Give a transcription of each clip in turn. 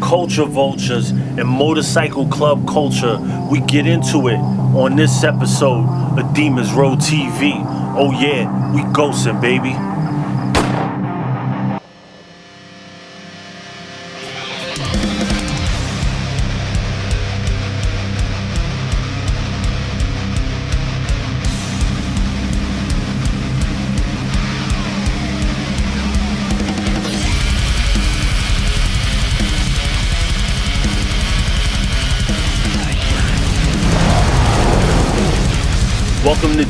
culture vultures, and motorcycle club culture. We get into it on this episode of Demons Row TV. Oh yeah, we ghosting, baby.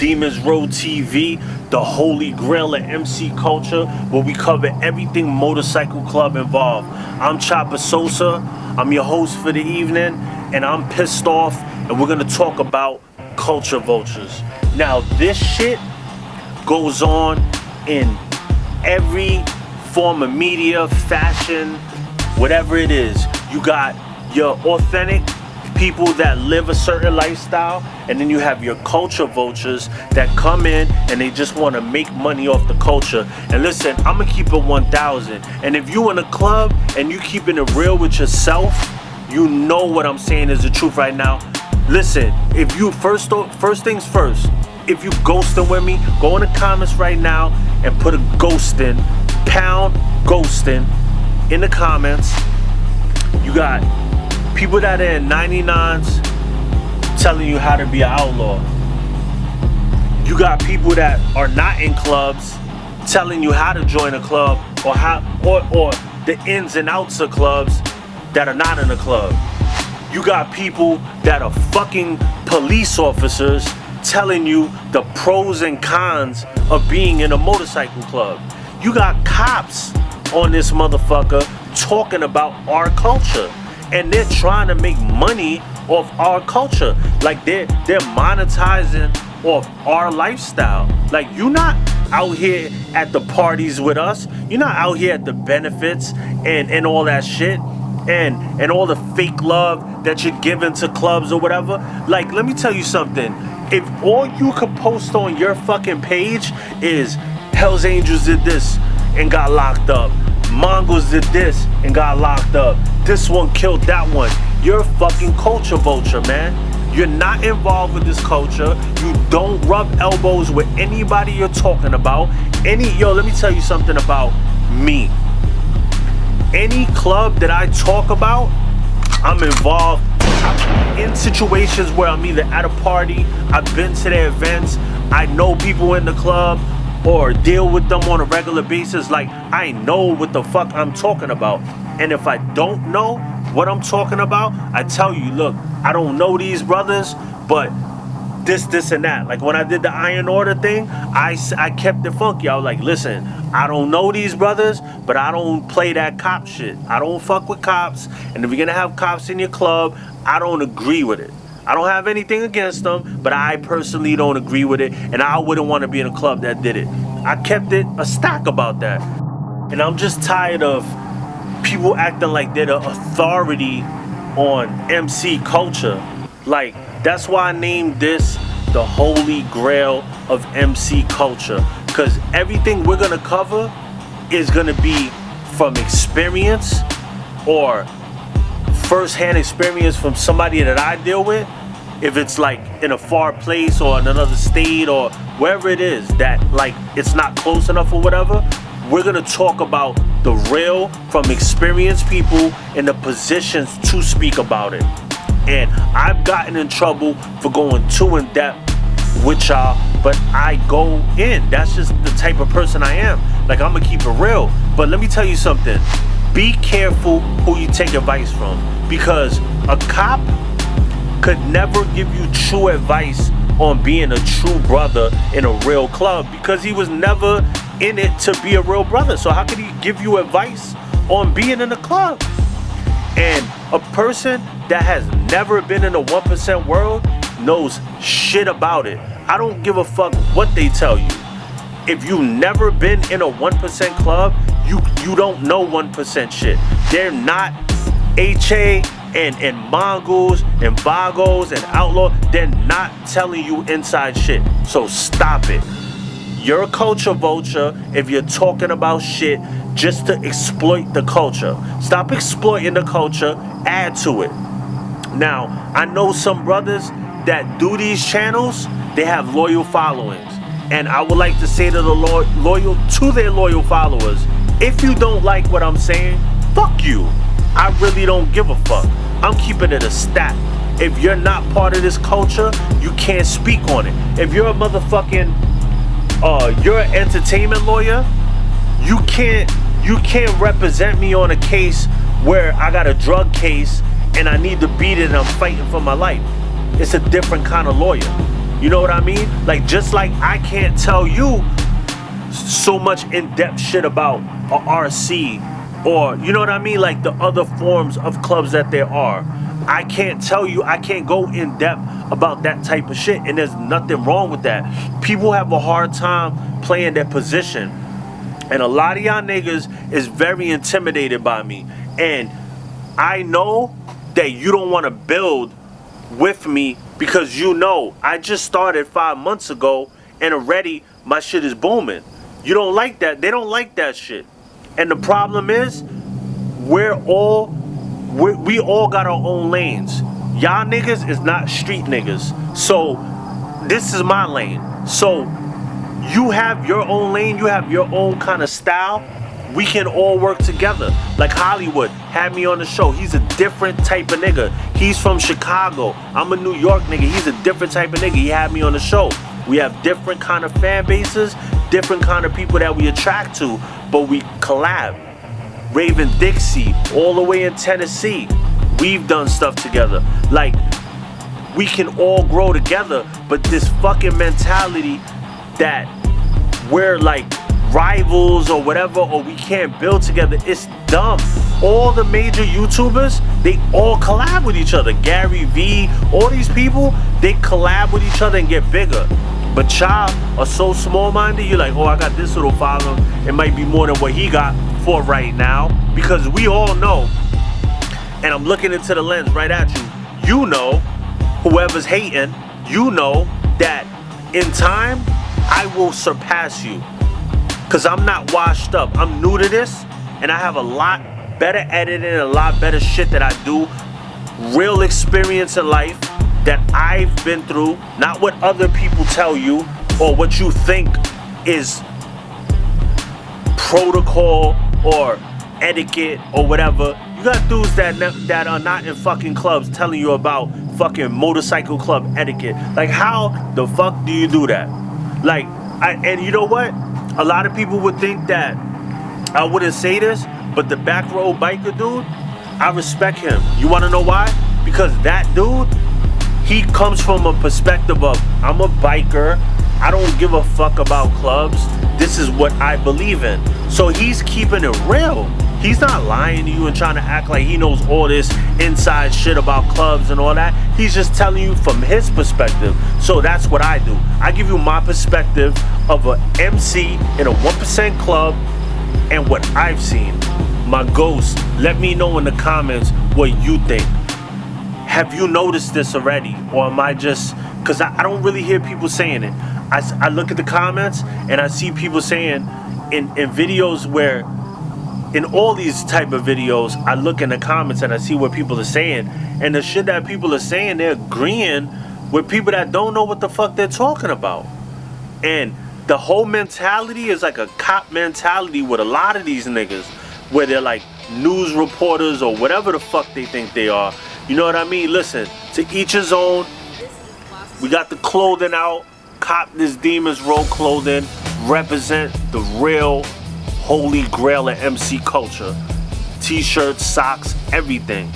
Demons Row TV, the holy grail of MC culture, where we cover everything motorcycle club involved. I'm Chopper Sosa, I'm your host for the evening, and I'm pissed off, and we're gonna talk about culture vultures. Now, this shit goes on in every form of media, fashion, whatever it is. You got your authentic people that live a certain lifestyle and then you have your culture vultures that come in and they just want to make money off the culture. And listen i'm gonna keep it 1000 and if you in a club and you keeping it real with yourself you know what i'm saying is the truth right now. Listen if you first first things first if you ghosting with me go in the comments right now and put a ghosting pound ghosting in the comments. You got people that are in 99s telling you how to be an outlaw. You got people that are not in clubs telling you how to join a club or how or, or the ins and outs of clubs that are not in a club. You got people that are fucking police officers telling you the pros and cons of being in a motorcycle club. You got cops on this motherfucker talking about our culture and they're trying to make money off our culture. Like they're they're monetizing off our lifestyle. Like you're not out here at the parties with us. You're not out here at the benefits and and all that shit and and all the fake love that you're giving to clubs or whatever. Like let me tell you something. If all you could post on your fucking page is Hell's Angels did this and got locked up. Mongols did this and got locked up. This one killed that one. You're a fucking culture vulture, man. You're not involved with this culture. You don't rub elbows with anybody you're talking about. Any, yo, let me tell you something about me. Any club that I talk about, I'm involved in situations where I'm either at a party, I've been to their events, I know people in the club, or deal with them on a regular basis like I know what the fuck I'm talking about and if I don't know what I'm talking about I tell you look I don't know these brothers but this this and that. Like when I did the iron order thing I, I kept it funky. I was like listen I don't know these brothers but I don't play that cop shit. I don't fuck with cops. And if you're gonna have cops in your club I don't agree with it. I don't have anything against them, but I personally don't agree with it, and I wouldn't want to be in a club that did it. I kept it a stack about that. And I'm just tired of people acting like they're the authority on MC culture. Like, that's why I named this the holy grail of MC culture. Because everything we're going to cover is going to be from experience or first-hand experience from somebody that I deal with if it's like in a far place or in another state or wherever it is that like it's not close enough or whatever we're gonna talk about the real from experienced people in the positions to speak about it. And I've gotten in trouble for going too in depth with y'all but I go in. That's just the type of person I am. Like I'm gonna keep it real. But let me tell you something. Be careful who you take advice from because a cop could never give you true advice on being a true brother in a real club because he was never in it to be a real brother. So how could he give you advice on being in a club? And a person that has never been in a 1% world knows shit about it. I don't give a fuck what they tell you. If you've never been in a 1% club, you you don't know 1% shit. They're not HA and, and Mongols and Vagos and Outlaw, they're not telling you inside shit. So stop it. You're a culture vulture if you're talking about shit just to exploit the culture. Stop exploiting the culture, add to it. Now, I know some brothers that do these channels, they have loyal followings. And I would like to say to the lo loyal to their loyal followers, if you don't like what I'm saying, fuck you. I really don't give a fuck. I'm keeping it a stat. If you're not part of this culture, you can't speak on it. If you're a motherfucking uh you're an entertainment lawyer, you can't you can't represent me on a case where I got a drug case and I need to beat it and I'm fighting for my life. It's a different kind of lawyer. You know what I mean? Like just like I can't tell you so much in-depth shit about a RC or you know what I mean like the other forms of clubs that there are I can't tell you I can't go in depth about that type of shit and there's nothing wrong with that people have a hard time playing their position and a lot of y'all niggas is very intimidated by me and I know that you don't want to build with me because you know I just started five months ago and already my shit is booming. You don't like that. They don't like that shit. And the problem is we're all we we all got our own lanes. Y'all niggas is not street niggas. So this is my lane. So you have your own lane, you have your own kind of style we can all work together. Like Hollywood had me on the show. He's a different type of nigga. He's from Chicago. I'm a New York nigga. He's a different type of nigga. He had me on the show. We have different kind of fan bases, different kind of people that we attract to, but we collab. Raven Dixie, all the way in Tennessee. We've done stuff together. Like, we can all grow together, but this fucking mentality that we're like rivals or whatever or we can't build together it's dumb all the major youtubers they all collab with each other gary vee all these people they collab with each other and get bigger but y'all are so small-minded you're like oh i got this little following it might be more than what he got for right now because we all know and i'm looking into the lens right at you you know whoever's hating you know that in time i will surpass you because I'm not washed up. I'm new to this and I have a lot better editing, a lot better shit that I do. Real experience in life that I've been through, not what other people tell you or what you think is protocol or etiquette or whatever. You got dudes that that are not in fucking clubs telling you about fucking motorcycle club etiquette. Like how the fuck do you do that? Like I and you know what? a lot of people would think that I wouldn't say this, but the back road biker dude, I respect him. You want to know why? Because that dude, he comes from a perspective of, I'm a biker, I don't give a fuck about clubs, this is what I believe in. So he's keeping it real. He's not lying to you and trying to act like he knows all this inside shit about clubs and all that. He's just telling you from his perspective. So that's what I do. I give you my perspective of a MC in a 1% club and what I've seen. My ghost, let me know in the comments what you think. Have you noticed this already? Or am I just, because I, I, don't really hear people saying it. I, I look at the comments and I see people saying in, in videos where in all these type of videos, I look in the comments and I see what people are saying. And the shit that people are saying, they're agreeing with people that don't know what the fuck they're talking about. And the whole mentality is like a cop mentality with a lot of these niggas. Where they're like news reporters or whatever the fuck they think they are. You know what I mean? Listen, to each his own. We got the clothing out. Cop this Demons Row clothing. Represent the real holy grail of MC culture. T-shirts, socks, everything.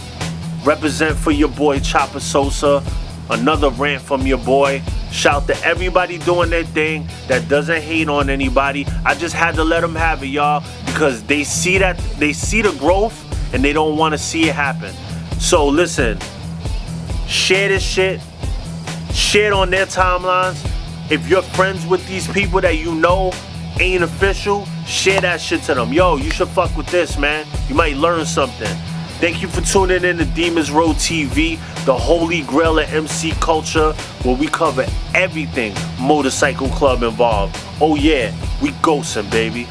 Represent for your boy Chopper Sosa. Another rant from your boy. Shout to everybody doing their thing that doesn't hate on anybody. I just had to let them have it, y'all, because they see that they see the growth and they don't want to see it happen. So listen, share this shit. Share it on their timelines. If you're friends with these people that you know ain't official, share that shit to them. Yo, you should fuck with this, man. You might learn something. Thank you for tuning in to Demons Row TV, the holy grail of MC culture, where we cover everything motorcycle club involved. Oh yeah, we ghosting, baby.